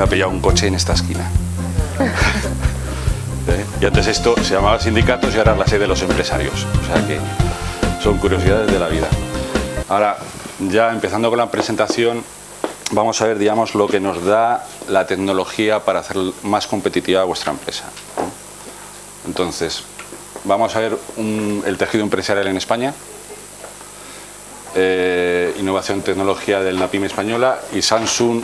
me ha pillado un coche en esta esquina. ¿Eh? Y antes esto se llamaba sindicatos y ahora es la sede de los empresarios. O sea que son curiosidades de la vida. Ahora, ya empezando con la presentación, vamos a ver, digamos, lo que nos da la tecnología para hacer más competitiva vuestra empresa. Entonces, vamos a ver el tejido empresarial en España, eh, innovación tecnología del NAPIM española y Samsung,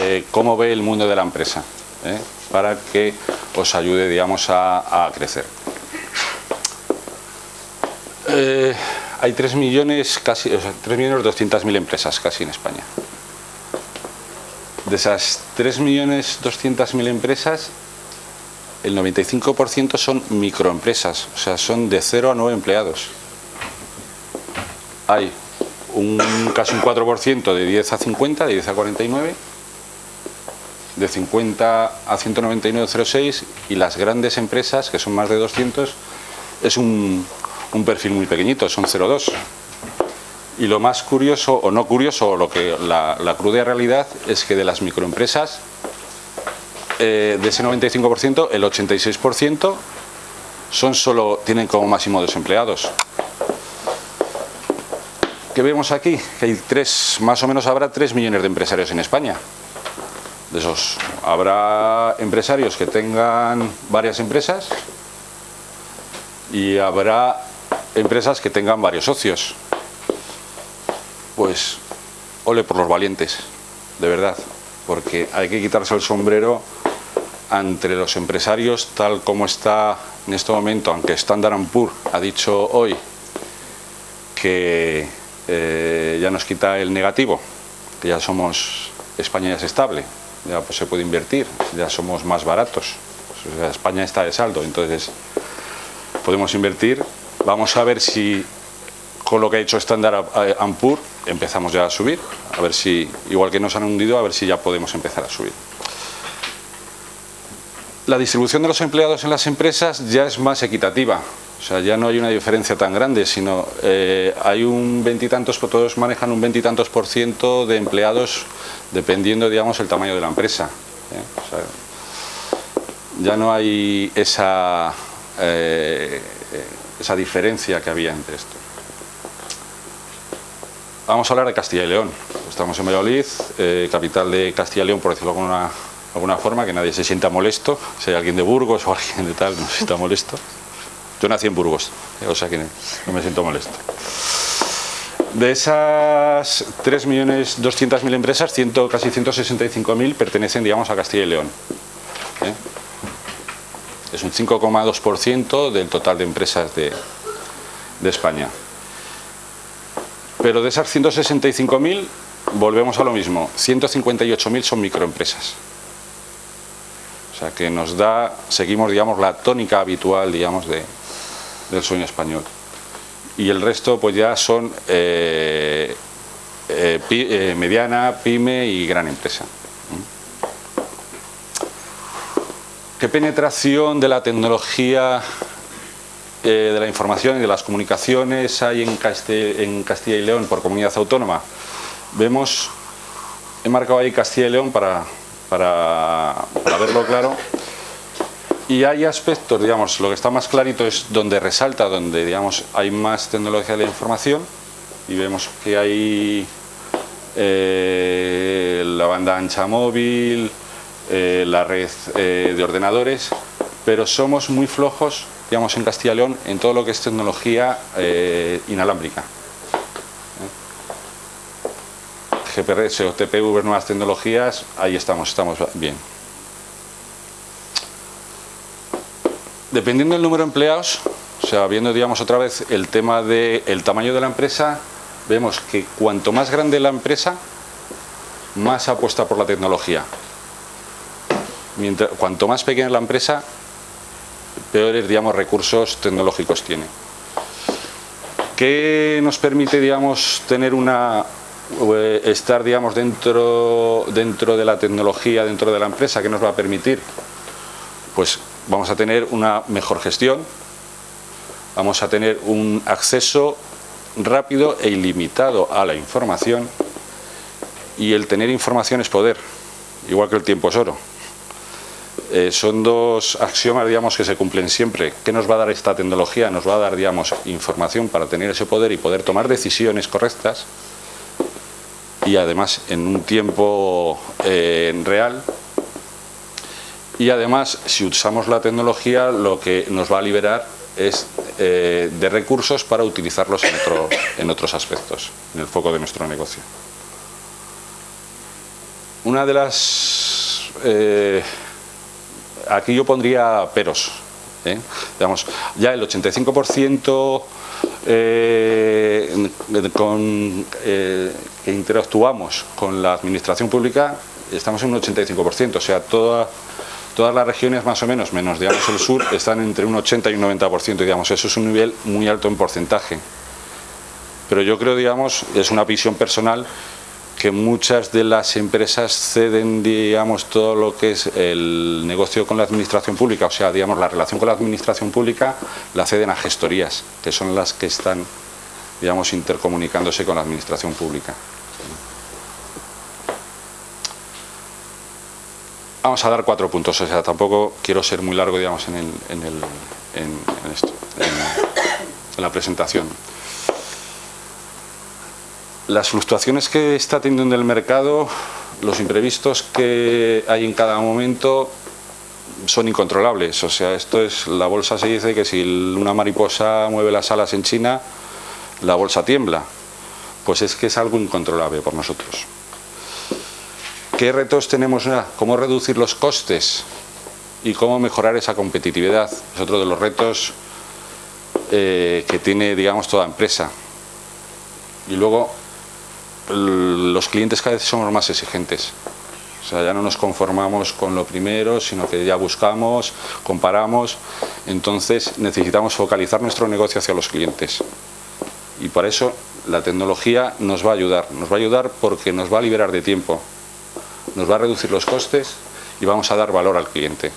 eh, cómo ve el mundo de la empresa, eh, para que os ayude, digamos, a, crecer. hay 3 millones, casi, o 3 millones 200 mil empresas casi en España. De esas 3 millones 200 mil empresas, el 95% son microempresas, o sea, son de 0 a 9 empleados. Hay un, casi un 4% de 10 a 50, de 10 a 49, de 50 a 199,06 y las grandes empresas, que son más de 200, es un, perfil muy pequeñito, son 0,2. Y lo más curioso, o no curioso, lo que la, cruda realidad es que de las microempresas, eh, de ese 95%, el 86% son solo, tienen como máximo dos empleados. ¿Qué vemos aquí? Que hay tres, más o menos habrá 3 millones de empresarios en España. De esos, habrá empresarios que tengan varias empresas y habrá empresas que tengan varios socios. Pues, ole por los valientes, de verdad, porque hay que quitarse el sombrero entre los empresarios tal como está en este momento, aunque Standard Poor's ha dicho hoy que eh, ya nos quita el negativo, que ya somos, España ya es estable, ya pues, se puede invertir, ya somos más baratos, España está de saldo, entonces podemos invertir, vamos a ver si con lo que ha hecho Standard Poor's empezamos ya a subir, a ver si, igual que nos han hundido, a ver si ya podemos empezar a subir. La distribución de los empleados en las empresas ya es más equitativa, o sea, ya no hay una diferencia tan grande, sino eh, hay un veintitantos, todos manejan un veintitantos por ciento de empleados dependiendo, digamos, el tamaño de la empresa. ¿eh? ya no hay esa, eh, esa diferencia que había entre esto. Vamos a hablar de Castilla y León. Estamos en Valladolid, capital de Castilla y León, por decirlo de alguna, alguna forma, que nadie se sienta molesto. Si hay alguien de Burgos o alguien de tal, no se sienta molesto. Yo nací en Burgos, o sea que no me siento molesto. De esas 3.200.000 empresas, ciento, casi 165.000 pertenecen, digamos, a Castilla y León. ¿eh? Es un 5,2% del total de empresas de, de España. Pero de esas 165.000, volvemos a lo mismo, 158.000 son microempresas. O sea que nos da, seguimos, digamos, la tónica habitual, digamos, de, del sueño español. Y el resto pues ya son eh, eh, eh, mediana, pyme y gran empresa. ¿Qué penetración de la tecnología de la información y de las comunicaciones hay en, Castilla y León por comunidad autónoma? Vemos, he marcado ahí Castilla y León para, para verlo claro, y hay aspectos, digamos, lo que está más clarito es donde resalta, donde digamos hay más tecnología de la información y vemos que hay eh, la banda ancha móvil, eh, la red eh, de ordenadores, pero somos muy flojos, digamos, en Castilla y León en todo lo que es tecnología inalámbrica. GPRS o TPV, nuevas tecnologías, ahí estamos, estamos bien. Dependiendo del número de empleados, o sea, viendo digamos otra vez el tema del tamaño de la empresa, vemos que cuanto más grande la empresa, más apuesta por la tecnología. Mientras, cuanto más pequeña la empresa, peores digamos, recursos tecnológicos tiene. ¿Qué nos permite digamos, tener una, eh, estar digamos, dentro, dentro de la tecnología, dentro de la empresa? ¿Qué nos va a permitir? Pues vamos a tener una mejor gestión, vamos a tener un acceso rápido e ilimitado a la información y el tener información es poder. igual que el tiempo es oro. Eh, son dos axiomas, que se cumplen siempre. ¿Qué nos va a dar esta tecnología? Nos va a dar, digamos, información para tener ese poder y poder tomar decisiones correctas y además en un tiempo eh, real y además si usamos la tecnología lo que nos va a liberar es eh, de recursos para utilizarlos en, en otros aspectos, en el foco de nuestro negocio. Una de las... Eh, aquí yo pondría peros. ¿eh? Digamos, ya el 85% eh, con, que interactuamos con la administración pública, estamos en un 85%, o sea, toda, todas las regiones más o menos, menos digamos el sur, están entre un 80 y un 90%, digamos, eso es un nivel muy alto en porcentaje. Pero yo creo, digamos, es una visión personal, que muchas de las empresas ceden, digamos, todo lo que es el negocio con la administración pública, o sea, digamos, la relación con la administración pública la ceden a gestorías, que son las que están, digamos, intercomunicándose con la administración pública. Vamos a dar cuatro puntos, o sea, tampoco quiero ser muy largo, digamos, en, el, en, el, en, esto, en la presentación las fluctuaciones que está teniendo en el mercado, los imprevistos que hay en cada momento son incontrolables. O sea, esto es, la bolsa se dice que si una mariposa mueve las alas en China, la bolsa tiembla. Pues es que es algo incontrolable por nosotros. ¿Qué retos tenemos? ¿Cómo reducir los costes? Y cómo mejorar esa competitividad. Es otro de los retos eh, que tiene, digamos, toda empresa. Y luego, los clientes cada vez somos más exigentes. O sea, ya no nos conformamos con lo primero, sino que ya buscamos, comparamos. Entonces necesitamos focalizar nuestro negocio hacia los clientes. Y por eso la tecnología nos va a ayudar. Nos va a ayudar porque nos va a liberar de tiempo. Nos va a reducir los costes y vamos a dar valor al cliente.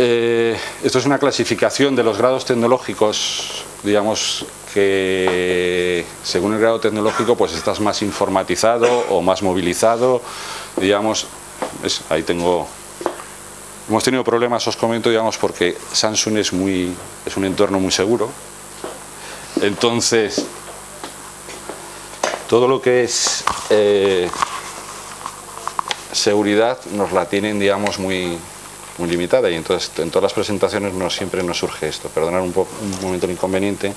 Eh, esto es una clasificación de los grados tecnológicos, digamos, que según el grado tecnológico pues estás más informatizado o más movilizado, digamos, ahí tengo, hemos tenido problemas, os comento, digamos, porque Samsung es, muy, es un entorno muy seguro, entonces todo lo que es eh, seguridad nos la tienen, digamos, muy, muy limitada y entonces en todas las presentaciones siempre nos surge esto, perdonar un, un momento el inconveniente.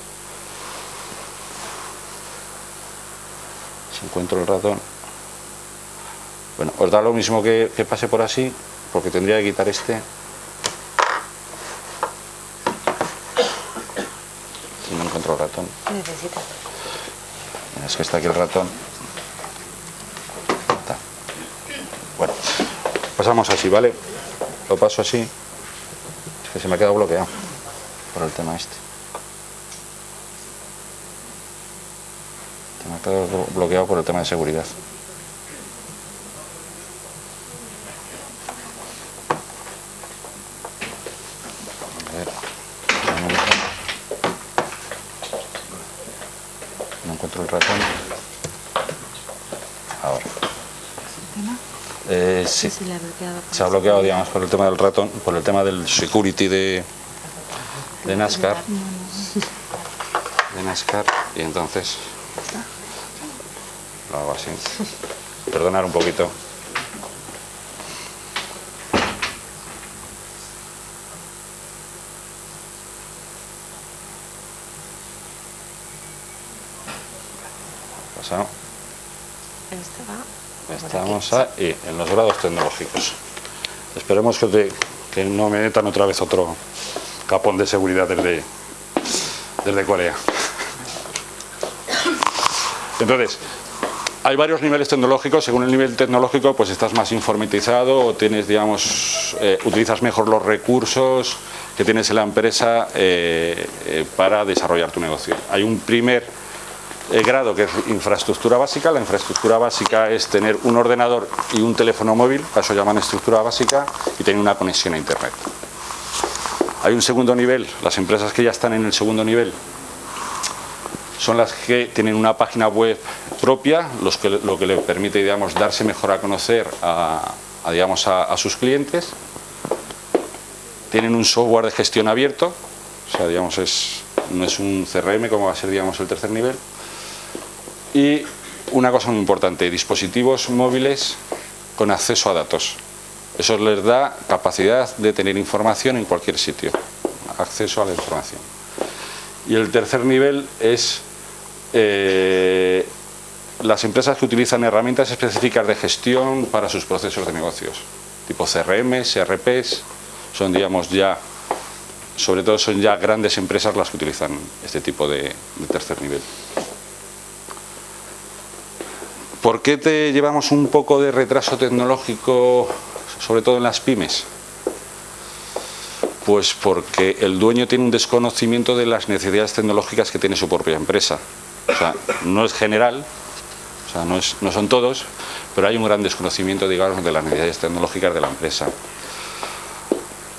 encuentro el ratón. Bueno, os da lo mismo que, pase por así, porque tendría que quitar este. Y no encuentro el ratón. Necesitas. Es que está aquí el ratón. Bueno, pasamos así, ¿vale? Lo paso así. Es que se me ha quedado bloqueado por el tema este. todo bloqueado por el tema de seguridad. No encuentro el ratón. Ahora. Sí. Se ha bloqueado, digamos, por el tema del ratón, por el tema del security de, de NASCAR. De NASCAR. Y entonces lo hago así. Perdonar un poquito. Pasado. Estamos ahí, en los grados tecnológicos. Esperemos que, no me metan otra vez otro capón de seguridad desde, desde Corea. Entonces, hay varios niveles tecnológicos, según el nivel tecnológico pues estás más informatizado o tienes, digamos, eh, utilizas mejor los recursos que tienes en la empresa eh, eh, para desarrollar tu negocio. Hay un primer grado que es infraestructura básica, la infraestructura básica es tener un ordenador y un teléfono móvil, a eso llaman estructura básica, y tener una conexión a internet. Hay un segundo nivel, las empresas que ya están en el segundo nivel son las que tienen una página web propia, lo que le permite digamos, darse mejor a conocer a, digamos, a, sus clientes. Tienen un software de gestión abierto, o sea, digamos, es, no es un CRM como va a ser digamos, el tercer nivel. Y una cosa muy importante, dispositivos móviles con acceso a datos. Eso les da capacidad de tener información en cualquier sitio, acceso a la información. Y el tercer nivel es eh, las empresas que utilizan herramientas específicas de gestión para sus procesos de negocios, tipo CRM, ERPs, son digamos ya, sobre todo son ya grandes empresas las que utilizan este tipo de tercer nivel. ¿Por qué te llevamos un poco de retraso tecnológico, sobre todo en las pymes? Pues porque el dueño tiene un desconocimiento de las necesidades tecnológicas que tiene su propia empresa. O sea, no es general, o sea, no, no son todos, pero hay un gran desconocimiento, digamos, de las necesidades tecnológicas de la empresa.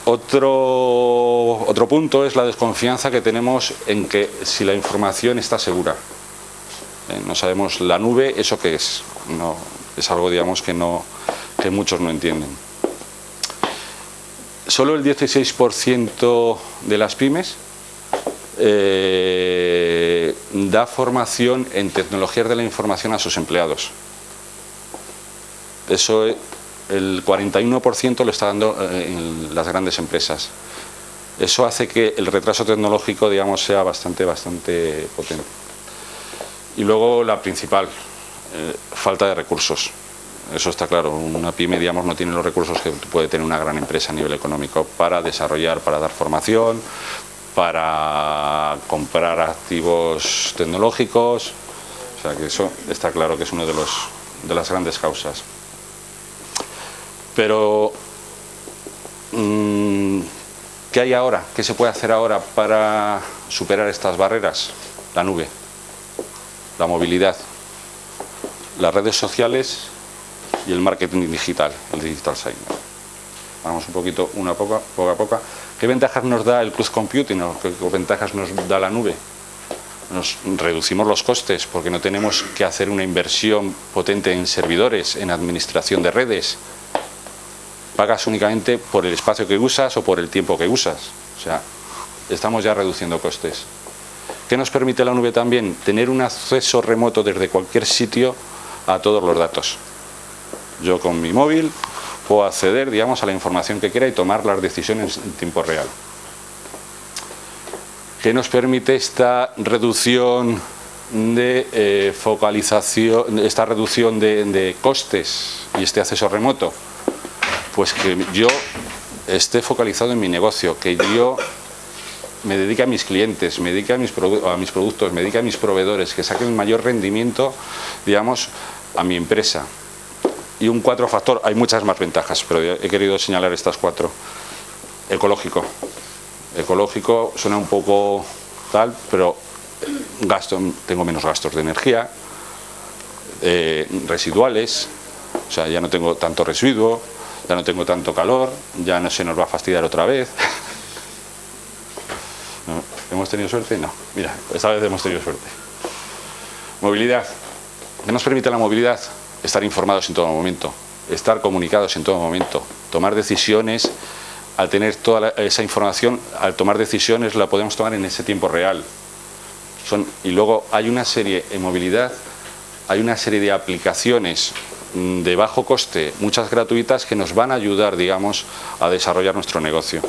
Otro, otro punto es la desconfianza que tenemos en que si la información está segura. Eh, no sabemos la nube, ¿eso qué es? Es algo digamos que, muchos no entienden. Solo el 16% de las pymes eh, da formación en tecnologías de la información a sus empleados. Eso el 41% lo está dando eh, en las grandes empresas. Eso hace que el retraso tecnológico digamos, sea bastante, bastante potente. Y luego la principal, eh, falta de recursos. Eso está claro, una pyme no tiene los recursos que puede tener una gran empresa a nivel económico para desarrollar, para dar formación, para comprar activos tecnológicos, o sea que eso está claro que es una de, de las grandes causas. Pero, mm, ¿qué hay ahora? ¿Qué se puede hacer ahora para superar estas barreras? La nube la movilidad, las redes sociales y el marketing digital, el digital sign. Vamos un poquito, una poco, poco a poco. ¿Qué ventajas nos da el cloud computing qué ventajas nos da la nube? Nos reducimos los costes porque no tenemos que hacer una inversión potente en servidores, en administración de redes. Pagas únicamente por el espacio que usas o por el tiempo que usas. O sea, estamos ya reduciendo costes. ¿Qué nos permite la nube también? Tener un acceso remoto desde cualquier sitio a todos los datos. Yo con mi móvil puedo acceder digamos, a la información que quiera y tomar las decisiones en tiempo real. ¿Qué nos permite esta reducción de eh, focalización, esta reducción de, de costes y este acceso remoto? Pues que yo esté focalizado en mi negocio, que yo me dedique a mis clientes, me dedique a mis, a mis productos, me dedique a mis proveedores, que saquen el mayor rendimiento, digamos, a mi empresa. Y un cuatro factor, hay muchas más ventajas, pero he querido señalar estas cuatro. Ecológico. Ecológico suena un poco tal, pero gasto, tengo menos gastos de energía, eh, residuales, o sea, ya no tengo tanto residuo, ya no tengo tanto calor, ya no se nos va a fastidiar otra vez. ¿Hemos tenido suerte? No. Mira, esta vez hemos tenido suerte. Movilidad. ¿Qué nos permite la movilidad? Estar informados en todo momento, estar comunicados en todo momento, tomar decisiones, al tener toda esa información, al tomar decisiones la podemos tomar en ese tiempo real. Son, y luego hay una serie en movilidad, hay una serie de aplicaciones mm, de bajo coste, muchas gratuitas, que nos van a ayudar, digamos, a desarrollar nuestro negocio.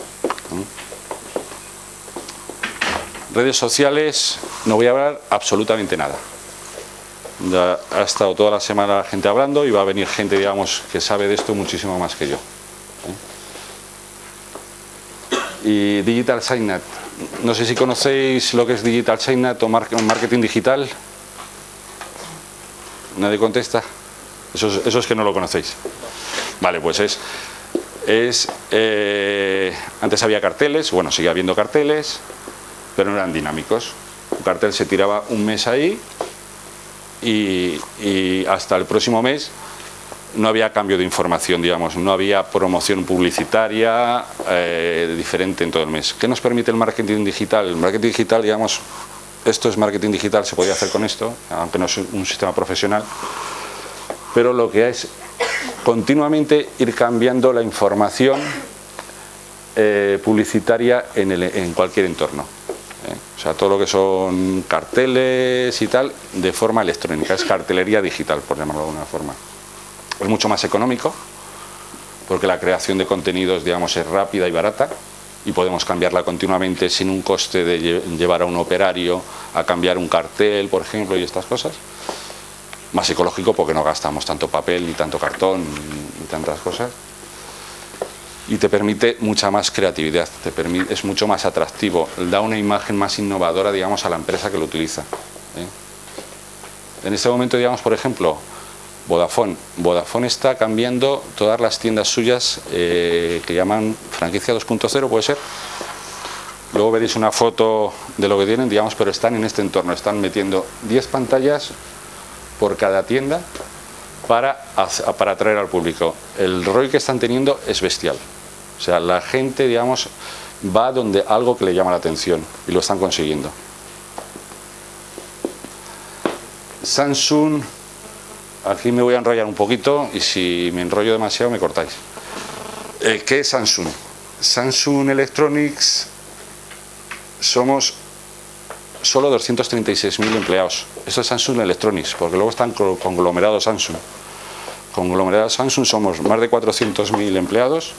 Redes sociales, no voy a hablar absolutamente nada. ha estado toda la semana la gente hablando y va a venir gente, digamos, que sabe de esto muchísimo más que yo. ¿eh? Y Digital Signat. No sé si conocéis lo que es Digital Signat o marketing digital. ¿Nadie contesta? Eso es, que no lo conocéis. Vale, pues es... es eh, antes había carteles, bueno, sigue habiendo carteles, pero no eran dinámicos. Un cartel se tiraba un mes ahí y, hasta el próximo mes no había cambio de información, digamos, no había promoción publicitaria eh, diferente en todo el mes. ¿Qué nos permite el marketing digital? El marketing digital, digamos, esto es marketing digital, se podía hacer con esto, aunque no es un sistema profesional, pero lo que es continuamente ir cambiando la información eh, publicitaria en, cualquier entorno. O sea, todo lo que son carteles y tal, de forma electrónica, es cartelería digital, por llamarlo de alguna forma. Es mucho más económico, porque la creación de contenidos, digamos, es rápida y barata, y podemos cambiarla continuamente sin un coste de llevar a un operario a cambiar un cartel, por ejemplo, y estas cosas. Más ecológico porque no gastamos tanto papel, ni tanto cartón, ni tantas cosas. Y te permite mucha más creatividad, te permite, es mucho más atractivo, da una imagen más innovadora, digamos, a la empresa que lo utiliza. ¿eh? En este momento, digamos, por ejemplo, Vodafone. Vodafone está cambiando todas las tiendas suyas eh, que llaman franquicia 2.0, puede ser. Luego veréis una foto de lo que tienen, digamos, pero están en este entorno. Están metiendo 10 pantallas por cada tienda para, para atraer al público. El ROI que están teniendo es bestial. O sea, la gente, digamos, va donde algo que le llama la atención y lo están consiguiendo. Samsung Aquí me voy a enrollar un poquito y si me enrollo demasiado me cortáis. Eh, ¿Qué es Samsung? Samsung Electronics somos solo 236.000 empleados. Esto es Samsung Electronics, porque luego están conglomerados Samsung. Conglomerados Samsung somos más de 400.000 empleados,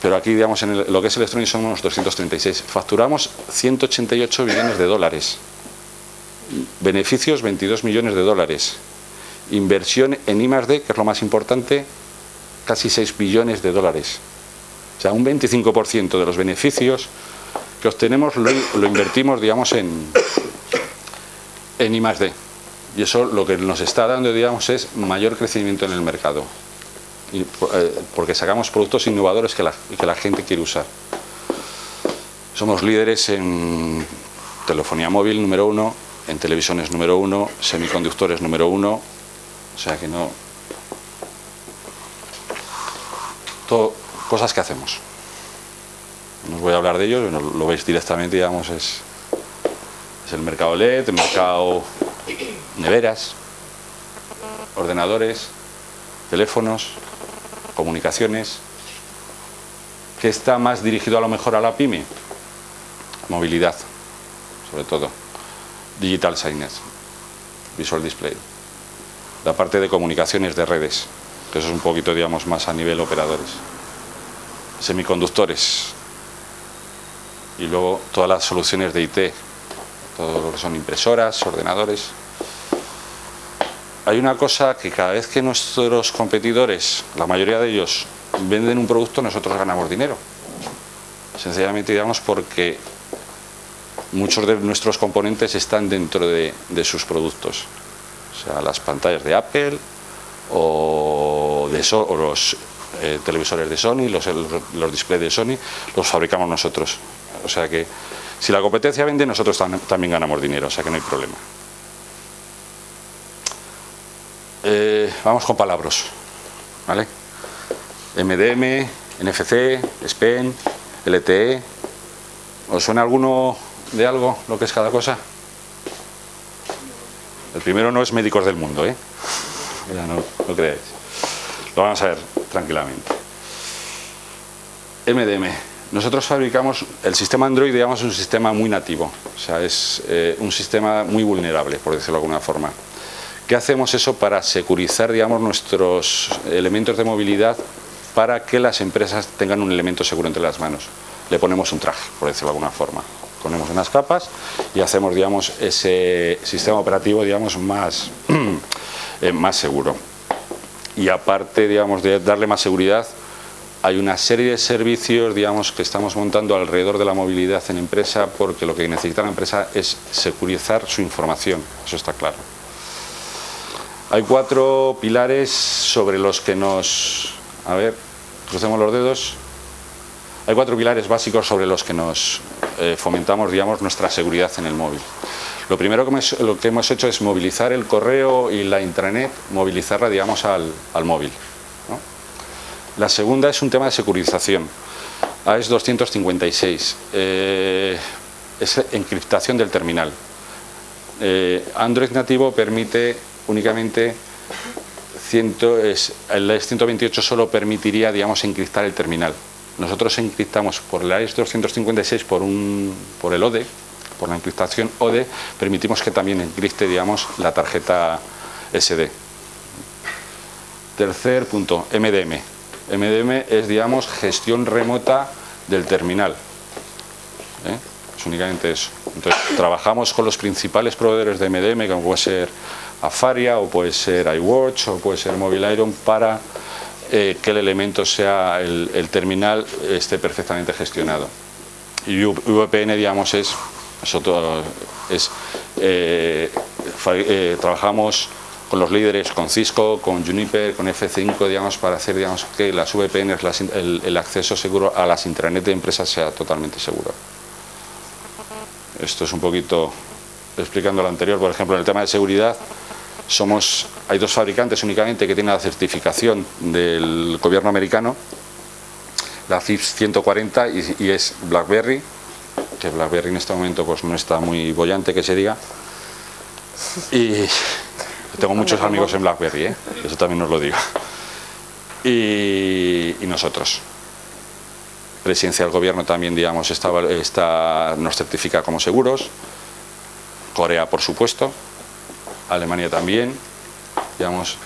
pero aquí, digamos, en lo que es Electronics somos 236. Facturamos 188 billones de dólares. Beneficios 22 millones de dólares inversión en I+.D., que es lo más importante, casi 6 billones de dólares. O sea, un 25% de los beneficios que obtenemos lo, invertimos, digamos, en, en I+.D. Y eso lo que nos está dando, digamos, es mayor crecimiento en el mercado. Eh, porque sacamos productos innovadores que la, que la gente quiere usar. Somos líderes en telefonía móvil número uno, en televisiones número uno, semiconductores número uno, o sea que no... Todo, cosas que hacemos. No os voy a hablar de ellos, lo veis directamente, digamos, es, es el mercado LED, el mercado neveras, ordenadores, teléfonos, comunicaciones. ¿Qué está más dirigido a lo mejor a la pyme? Movilidad, sobre todo. Digital signage, visual display la parte de comunicaciones de redes, que eso es un poquito, digamos, más a nivel operadores. Semiconductores. Y luego todas las soluciones de IT, todo lo que son impresoras, ordenadores. Hay una cosa que cada vez que nuestros competidores, la mayoría de ellos, venden un producto, nosotros ganamos dinero. Sencillamente, digamos, porque muchos de nuestros componentes están dentro de, sus productos o sea, las pantallas de Apple o, de los eh, televisores de Sony, los displays de Sony, los fabricamos nosotros. O sea que si la competencia vende, nosotros también ganamos dinero, o sea que no hay problema. Eh, vamos con palabras. ¿vale? MDM, NFC, SPEN, LTE. ¿Os suena alguno de algo lo que es cada cosa? El primero no es médicos del mundo, ¿eh? Ya no, no creáis. Lo vamos a ver tranquilamente. MDM. Nosotros fabricamos, el sistema Android, digamos, es un sistema muy nativo. O sea, es eh, un sistema muy vulnerable, por decirlo de alguna forma. ¿Qué hacemos eso para securizar, digamos, nuestros elementos de movilidad para que las empresas tengan un elemento seguro entre las manos? Le ponemos un traje, por decirlo de alguna forma ponemos unas capas y hacemos digamos, ese sistema operativo digamos, más, eh, más seguro. Y aparte digamos, de darle más seguridad, hay una serie de servicios digamos, que estamos montando alrededor de la movilidad en empresa porque lo que necesita la empresa es securizar su información, eso está claro. Hay cuatro pilares sobre los que nos... A ver, crucemos los dedos. Hay cuatro pilares básicos sobre los que nos eh, fomentamos digamos, nuestra seguridad en el móvil. Lo primero que hemos, hecho es movilizar el correo y la intranet, movilizarla digamos, al, móvil. La segunda es un tema de securización. AES 256. Eh, es encriptación del terminal. Eh, Android nativo permite únicamente el 128 solo permitiría, digamos, encriptar el terminal. Nosotros encriptamos por el AES 256 por, un, por el ODE, por la encriptación ODE, permitimos que también encripte, digamos, la tarjeta SD. Tercer punto, MDM. MDM es, digamos, gestión remota del terminal. ¿eh? Es únicamente eso. Entonces, trabajamos con los principales proveedores de MDM, como puede ser Afaria, o puede ser iWatch, o puede ser Mobile Iron, para eh, que el elemento sea, el, terminal esté perfectamente gestionado. Y VPN, digamos, es, es eh, trabajamos con los líderes, con Cisco, con Juniper, con F5, digamos, para hacer digamos, que las VPNs, el, acceso seguro a las intranet de empresas sea totalmente seguro. Esto es un poquito explicando lo anterior, por ejemplo, en el tema de seguridad, somos, hay dos fabricantes únicamente que tienen la certificación del gobierno americano, la FIPS 140 y, y es BlackBerry, que BlackBerry en este momento pues no está muy bollante que se diga, y tengo muchos amigos en BlackBerry, ¿eh? eso también os lo digo. Y, nosotros. Presidencia del Gobierno también, digamos, está, nos certifica como seguros. Corea, por supuesto. Alemania también. Digamos,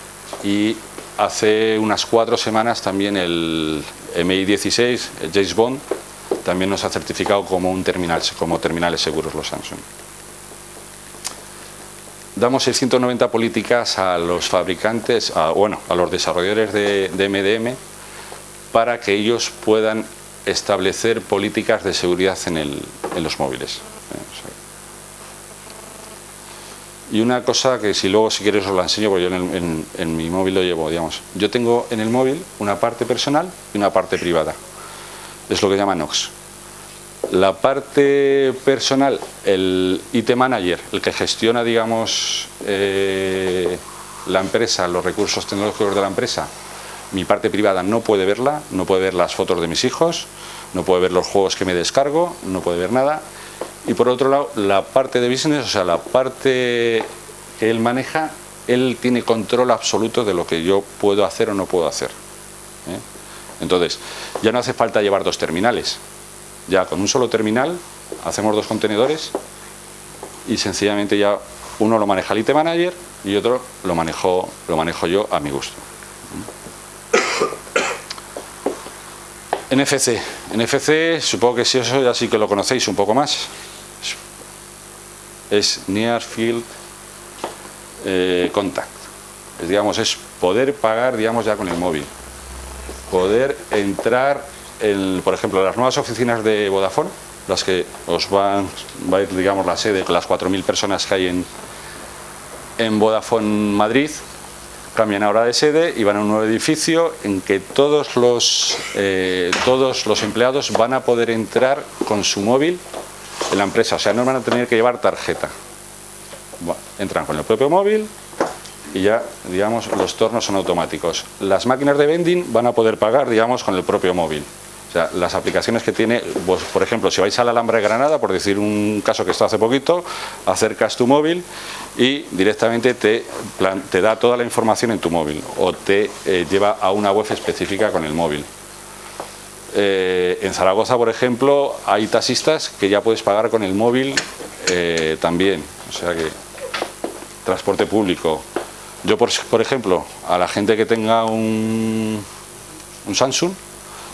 y hace unas cuatro semanas también el MI16, el James Bond, también nos ha certificado como un terminal, como terminales seguros los Samsung damos el 190 políticas a los fabricantes, bueno, a los desarrolladores de, MDM para que ellos puedan establecer políticas de seguridad en, los móviles. Y una cosa que si luego si quieres os la enseño, porque yo en, en, mi móvil lo llevo, digamos. Yo tengo en el móvil una parte personal y una parte privada. Es lo que llaman NOx. La parte personal, el IT Manager, el que gestiona, digamos, eh, la empresa, los recursos tecnológicos de la empresa, mi parte privada no puede verla, no puede ver las fotos de mis hijos, no puede ver los juegos que me descargo, no puede ver nada. Y por otro lado, la parte de business, o sea, la parte que él maneja, él tiene control absoluto de lo que yo puedo hacer o no puedo hacer. ¿eh? Entonces, ya no hace falta llevar dos terminales ya con un solo terminal hacemos dos contenedores y sencillamente ya uno lo maneja el IT Manager y otro lo manejo, lo manejo yo a mi gusto. NFC. NFC, supongo que si eso ya sí que lo conocéis un poco más. Es Near Field eh, Contact. Es, digamos, es poder pagar digamos, ya con el móvil. Poder entrar por ejemplo, las nuevas oficinas de Vodafone, las que os van, va a ir, digamos, la sede, las 4.000 personas que hay en, en Vodafone Madrid, cambian ahora de sede y van a un nuevo edificio en que todos los, eh, todos los empleados van a poder entrar con su móvil en la empresa, o sea, no van a tener que llevar tarjeta. entran con el propio móvil y ya, digamos, los tornos son automáticos. Las máquinas de vending van a poder pagar, digamos, con el propio móvil. Las aplicaciones que tiene, pues, por ejemplo, si vais a la Alhambra de Granada, por decir un caso que está hace poquito, acercas tu móvil y directamente te, te da toda la información en tu móvil o te eh, lleva a una web específica con el móvil. Eh, en Zaragoza, por ejemplo, hay taxistas que ya puedes pagar con el móvil eh, también. O sea que transporte público. Yo, por, por ejemplo, a la gente que tenga un, un Samsung,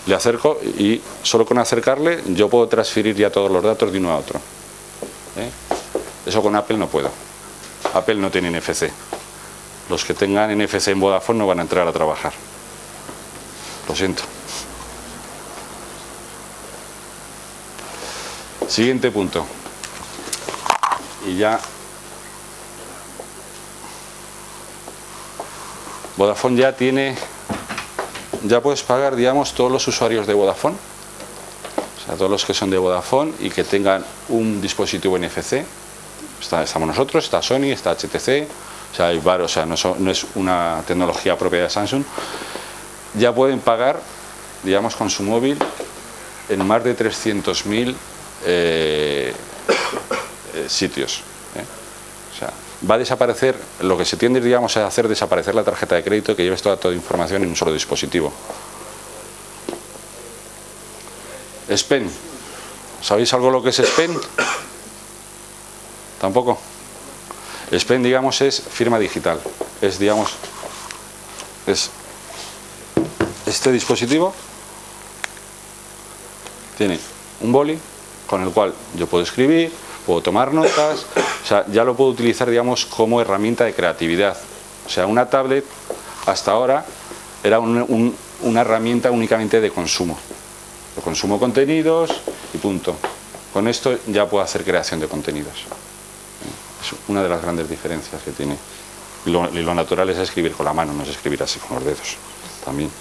le acerco y solo con acercarle yo puedo transferir ya todos los datos de uno a otro. ¿eh? Eso con Apple no puedo. Apple no tiene NFC. Los que tengan NFC en Vodafone no van a entrar a trabajar. Lo siento. Siguiente punto. Y ya... Vodafone ya tiene ya puedes pagar, digamos, todos los usuarios de Vodafone, o sea, todos los que son de Vodafone y que tengan un dispositivo NFC, estamos nosotros, está Sony, está HTC, o sea, hay varios, o sea, no, es una tecnología propia de Samsung, ya pueden pagar, digamos, con su móvil en más de 300.000 eh, sitios. Va a desaparecer, lo que se tiende digamos, a hacer desaparecer la tarjeta de crédito que lleves toda tu información en un solo dispositivo. SPEN. ¿Sabéis algo lo que es SPEN? ¿Tampoco? SPEN, digamos, es firma digital. Es, digamos, es este dispositivo tiene un boli con el cual yo puedo escribir, puedo tomar notas, sea, ya lo puedo utilizar, digamos, como herramienta de creatividad. O sea, una tablet hasta ahora era una herramienta únicamente de consumo. Yo consumo contenidos y punto. Con esto ya puedo hacer creación de contenidos. Es una de las grandes diferencias que tiene. Y lo, lo natural es escribir con la mano, no es escribir así con los dedos. También.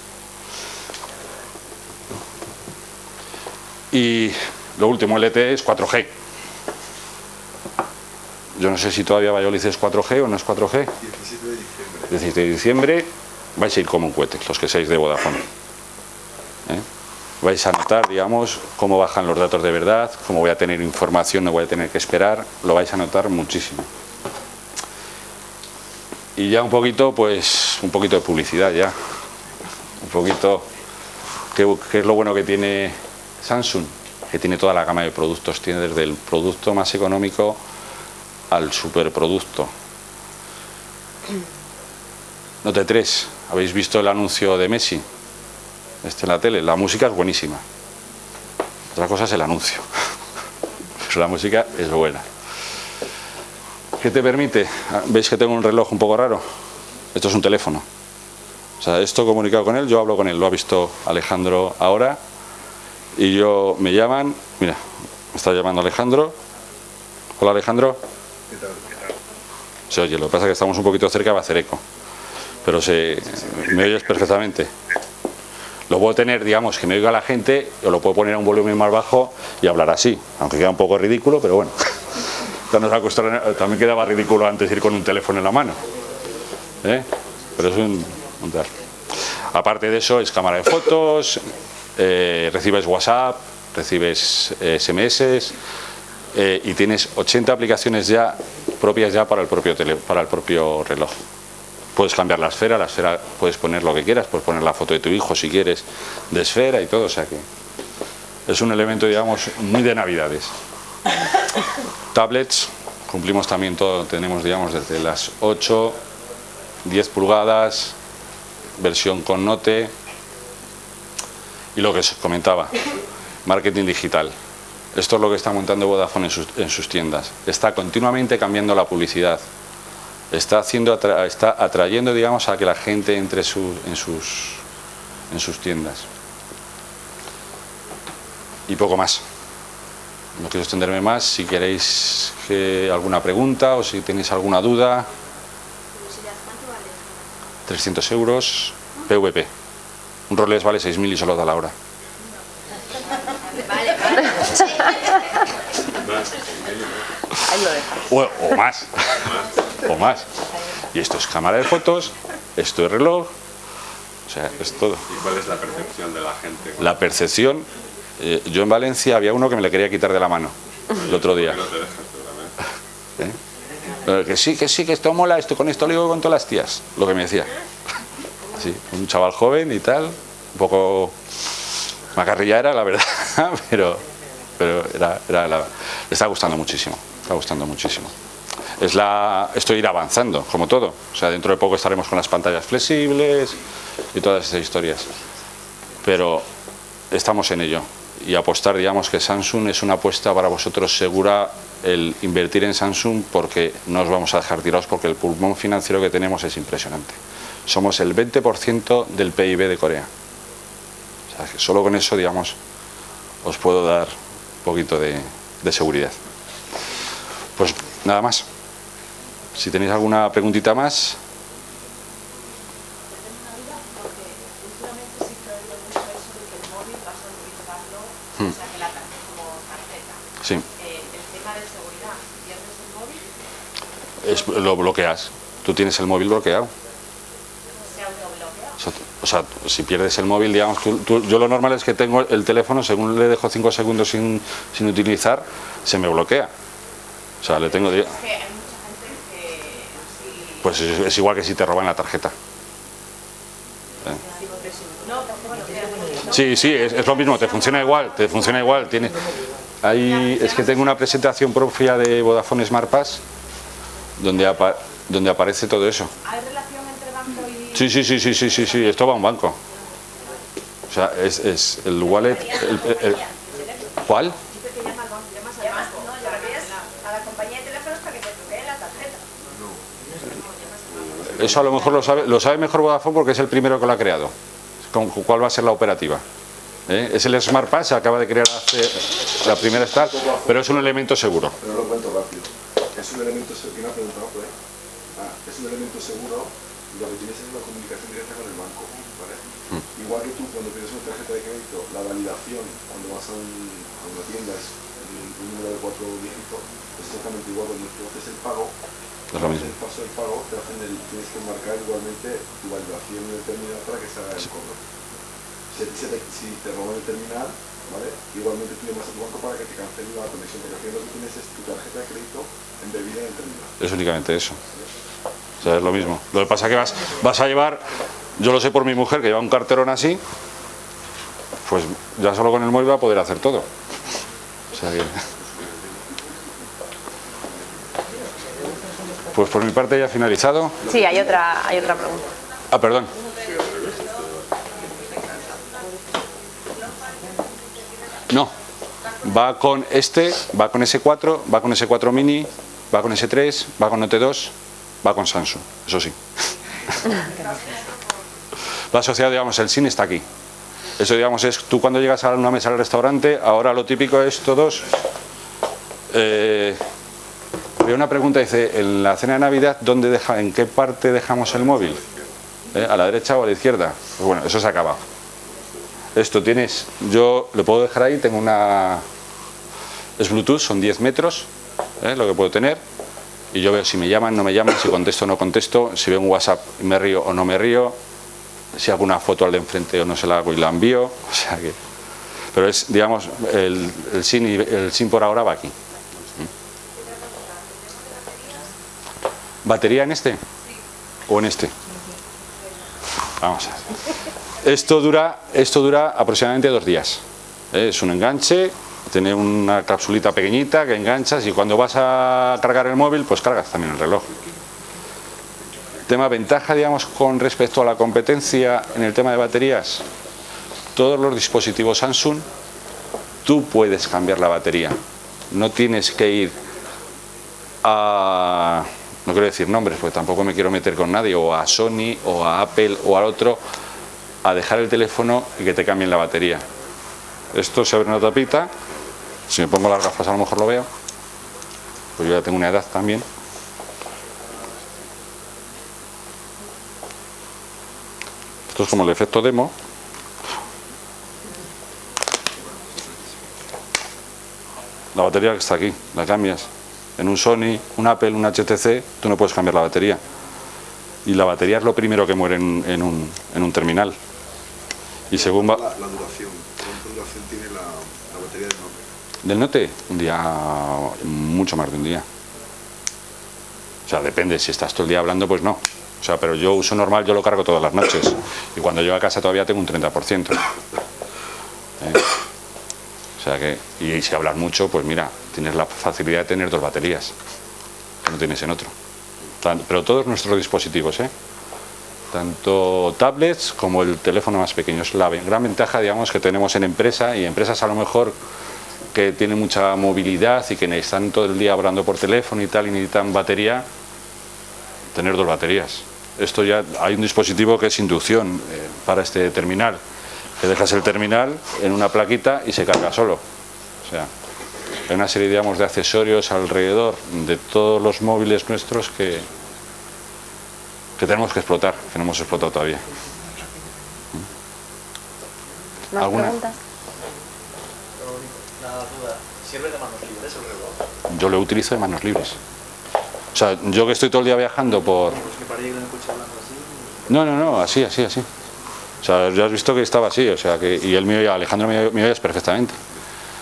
Y lo último, LTE es 4G. Yo no sé si todavía Valladolid es 4G o no es 4G. 17 de diciembre. 17 de diciembre vais a ir como un cohete, los que seáis de Vodafone. ¿Eh? Vais a notar, digamos, cómo bajan los datos de verdad, cómo voy a tener información, no voy a tener que esperar, lo vais a notar muchísimo. Y ya un poquito, pues, un poquito de publicidad ya. Un poquito, ¿qué, qué es lo bueno que tiene Samsung? Que tiene toda la gama de productos, tiene desde el producto más económico al superproducto. Note 3, ¿habéis visto el anuncio de Messi? Este en la tele, la música es buenísima. Otra cosa es el anuncio. Pero la música es buena. ¿Qué te permite? ¿Veis que tengo un reloj un poco raro? Esto es un teléfono. O sea, esto comunicado con él, yo hablo con él, lo ha visto Alejandro ahora. Y yo, me llaman, mira, me está llamando Alejandro. Hola Alejandro. Se oye, lo que pasa es que estamos un poquito cerca, va a hacer eco. Pero se, me oyes perfectamente. Lo puedo tener, digamos, que me oiga la gente, o lo puedo poner a un volumen más bajo y hablar así, aunque queda un poco ridículo, pero bueno. Acostumbran- También quedaba ridículo antes ir con un teléfono en la mano. ¿eh? Pero es un, un. Aparte de eso, es cámara de fotos, eh, recibes WhatsApp, recibes eh, SMS eh, y tienes 80 aplicaciones ya propias ya para el propio tele- para el propio reloj. Puedes cambiar la esfera, la esfera puedes poner lo que quieras, puedes poner la foto de tu hijo si quieres, de esfera y todo, o sea que es un elemento, digamos, muy de navidades. Tablets, cumplimos también todo, tenemos, digamos, desde las 8, 10 pulgadas, versión con note y lo que os comentaba, marketing digital. Esto es lo que está montando Vodafone en sus, en sus tiendas. Está continuamente cambiando la publicidad. Está, haciendo, atra- está atrayendo, digamos, a que la gente entre su- en, sus, en sus tiendas. Y poco más. No quiero extenderme más. Si queréis que, alguna pregunta o si tenéis alguna duda, 300 euros, PVP. Un Rolex vale 6.000 y solo da la hora. Ahí lo dejas. O, o más. o más. Y esto es cámara de fotos, esto es reloj, o sea, es todo. ¿Y cuál es la percepción de la gente? La percepción, eh, yo en Valencia había uno que me le quería quitar de la mano el otro día. ¿eh? Pero que sí, que sí, que esto mola, esto con esto lo digo con todas las tías, lo que me decía. Sí, un chaval joven y tal, un poco macarrilla era, la verdad, pero, pero era, era la- está gustando muchísimo, está gustando muchísimo. Es la, esto ir avanzando, como todo. O sea, dentro de poco estaremos con las pantallas flexibles y todas esas historias. Pero estamos en ello. Y apostar, digamos, que Samsung es una apuesta para vosotros segura el invertir en Samsung porque no os vamos a dejar tirados porque el pulmón financiero que tenemos es impresionante. Somos el 20% del PIB de Corea. O sea, que solo con eso, digamos, os puedo dar un poquito de, de seguridad. Pues nada más. Si tenéis alguna preguntita más, últimamente sí Eh, el tema de seguridad, pierdes el móvil, es- lo bloqueas. Tú tienes el móvil bloqueado. se autobloquea. O sea, si pierdes el móvil, digamos, tú- tú- yo lo normal es que tengo el teléfono, según le dejo 5 segundos sin, sin utilizar, se me bloquea. O sea, le tengo... Es que hay mucha gente que. Pues es, es igual que si te roban la tarjeta. Bueno, que- Sí, sí, es, es lo mismo, te funciona igual, te funciona igual. Tiene, ahí, es que tengo una presentación propia de Vodafone Smart Pass donde, apa- donde aparece todo eso. Sí, sí, sí, sí, sí, sí, sí, esto va a un banco. O sea, es, es el wallet... el- el- el- ¿Cuál? Dice que llama al banco, llamas al Llamas, banco. no, llamarías a la compañía de teléfonos para que te truqueen la tarjeta. Eso a lo mejor lo sabe, lo sabe mejor Vodafone porque es el primero que lo ha creado. Con cuál va a ser la operativa. ¿Eh? Es el Smart Pass, se acaba de crear hace la primera Star, pero es un elemento seguro. Pero lo cuento rápido. Es un elemento seguro, validación cuando vas a, un- a una tienda es un, un número de cuatro dígitos, exactamente igual cuando tú haces el pago, Es lo mismo. el paso del pago, te hacen el, tienes que marcar igualmente tu validación en el terminal para que se haga el cobro. Si, si te, si te roban el terminal, ¿vale? Igualmente tú llamas a tu banco para que te cancele la conexión, porque al final lo que tienes es tu tarjeta de crédito embebida en el terminal. Es únicamente eso. O sea, es lo mismo. Lo que pasa es que vas, vas a llevar, yo lo sé por mi mujer, que lleva un carterón así, pues ya solo con el móvil va a poder hacer todo. O sea que... Pues por mi parte ya he finalizado. Sí, hay otra, hay otra pregunta. Ah, perdón. No. Va con este, va con S4, va con S4 Mini, va con S3, va con Note 2, va con Samsung, eso sí. Va asociado, digamos, el SIN está aquí. Eso, digamos, es tú cuando llegas a una mesa al restaurante, ahora lo típico es todos... Eh, había una pregunta, dice, en la cena de Navidad, ¿dónde deja, ¿en qué parte dejamos el móvil? ¿Eh? ¿A la derecha o a la izquierda? Pues bueno, eso se ha acabado. Esto tienes, yo lo puedo dejar ahí, tengo una... Es Bluetooth, son 10 metros, ¿eh? lo que puedo tener. Y yo veo si me llaman, no me llaman, si contesto o no contesto, si veo un WhatsApp me río o no me río, si hago una foto al de enfrente o no se la hago y la envío. O sea que... Pero es, digamos, el, el, SIN, y- el SIN por ahora va aquí. ¿Batería en este? ¿O en este? Vamos a ver. Esto dura, esto dura aproximadamente dos días. ¿eh? Es un enganche, tiene una capsulita pequeñita que enganchas y cuando vas a cargar el móvil, pues cargas también el reloj. Tema ventaja, digamos, con respecto a la competencia en el tema de baterías. Todos los dispositivos Samsung, tú puedes cambiar la batería. No tienes que ir a, no quiero decir nombres, porque tampoco me quiero meter con nadie, o a Sony, o a Apple, o al otro, a dejar el teléfono y que te cambien la batería. Esto se abre una tapita, si me pongo las gafas a lo mejor lo veo, pues yo ya tengo una edad también. Esto es como el efecto demo. La batería que está aquí, la cambias. En un Sony, un Apple, un HTC, tú no puedes cambiar la batería. Y la batería es lo primero que muere en, en un, en un terminal. Y según va... La, la duración, ¿cuánta duración tiene la, la batería del Nokia? Del Note, un día, mucho más de un día. O sea, depende, si estás todo el día hablando, pues no. O sea, pero yo uso normal, yo lo cargo todas las noches. Y cuando llego a casa todavía tengo un 30%. ¿Eh? O sea que, y si hablas mucho, pues mira, tienes la facilidad de tener dos baterías, que no tienes en otro. Pero todos nuestros dispositivos, ¿eh? tanto tablets como el teléfono más pequeño. Es la gran ventaja, digamos, que tenemos en empresa y empresas a lo mejor que tienen mucha movilidad y que están todo el día hablando por teléfono y tal y necesitan batería, tener dos baterías. Esto ya hay un dispositivo que es inducción eh, para este terminal, que dejas el terminal en una plaquita y se carga solo. O sea, hay una serie, digamos, de accesorios alrededor de todos los móviles nuestros que, que tenemos que explotar, que no hemos explotado todavía. ¿Más ¿Alguna? preguntas? Una duda. ¿Sirve de manos libres el reloj? Yo lo utilizo de manos libres. O sea, yo que estoy todo el día viajando por... No, no, no, así, así, así. O sea, ya has visto que estaba así, o sea, que... Y el mío, ya, Alejandro, me, me oyes perfectamente.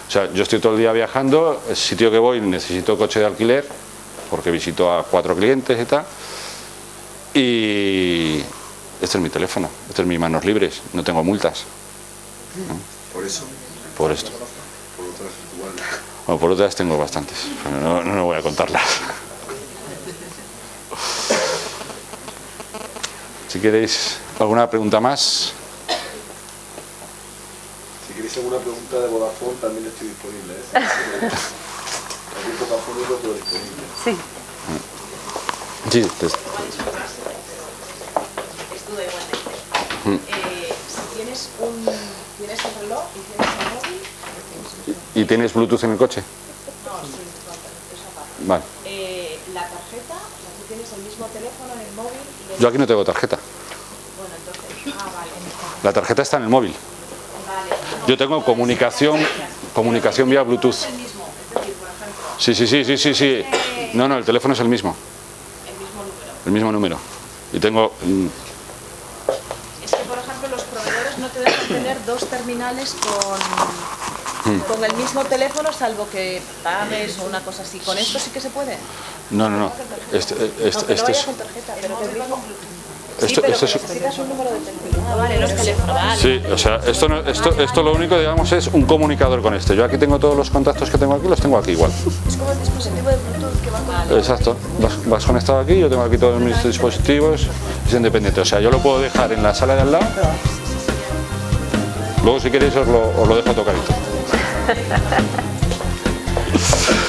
O sea, yo estoy todo el día viajando, el sitio que voy necesito coche de alquiler, porque visito a cuatro clientes y tal. Y este es mi teléfono, este es mis manos libres, no tengo multas Por eso, por esto. por otras igual. Bueno, por otras tengo bastantes, pero no, no, no voy a contarlas. Si queréis alguna pregunta más, Si queréis alguna pregunta de Vodafone, también estoy disponible. ¿eh? Sí. sí, pues, Es duda igualmente. Eh, si tienes un tienes el reloj y tienes el móvil, ¿y tienes Bluetooth en el coche? no, sí, eso aparte. Vale. Eh, la tarjeta, o sea, tú tienes el mismo teléfono en el móvil y el- Yo aquí no tengo tarjeta. bueno, entonces, ah, vale, La tarjeta está en el móvil. vale. Yo tengo comunicación, comunicación vía Bluetooth. es el mismo, es decir, por ejemplo, Sí, sí, sí, sí, sí, sí. No, no, el teléfono es el mismo, el mismo número. el mismo número. Y tengo... mm, Es que, por ejemplo, los proveedores no te dejan tener dos terminales con, con el mismo teléfono, salvo que pagues o una cosa así. ¿Con esto sí que se puede? No, no, no. Este, este, no este vaya es... Esto, sí, esto es- un número. Ah, vale, los teléfonos. Vale. Sí, o sea, esto, no- esto, esto lo único, digamos, es un comunicador con este. Yo aquí tengo todos los contactos que tengo aquí, los tengo aquí igual. Es como el dispositivo de Bluetooth que va con Exacto. Vas, vas conectado aquí, yo tengo aquí todos mis dispositivos, es independiente. O sea, yo lo puedo dejar en la sala de al lado. Luego, si queréis, os lo, os lo dejo tocadito. Ha ha ha.